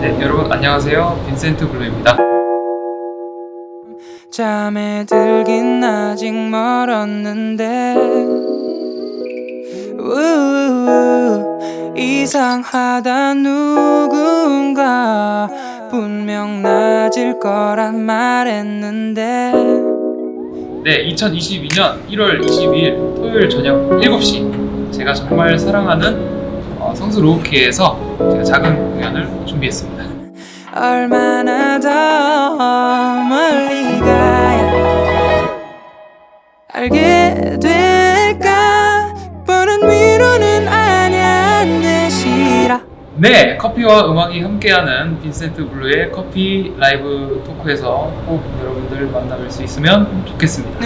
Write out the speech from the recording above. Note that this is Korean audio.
네, 여러분 안녕하세요. 빈센트 블루입니다. 잠에 들긴 아직 멀었는데 이상하다 누군가. 분명 낮을 거란 말했는데. 네 2022년 1월 22일 토요일 저녁 7시. 제가 정말 사랑하는 어, 성수 로우키에서 제가 작은 공연을 준비했습니다. 얼마나 더 멀리 가야 알게 될 네 커피와 음악이 함께하는 빈센트 블루의 커피 라이브 토크에서 꼭 여러분들 만나뵐 수 있으면 좋겠습니다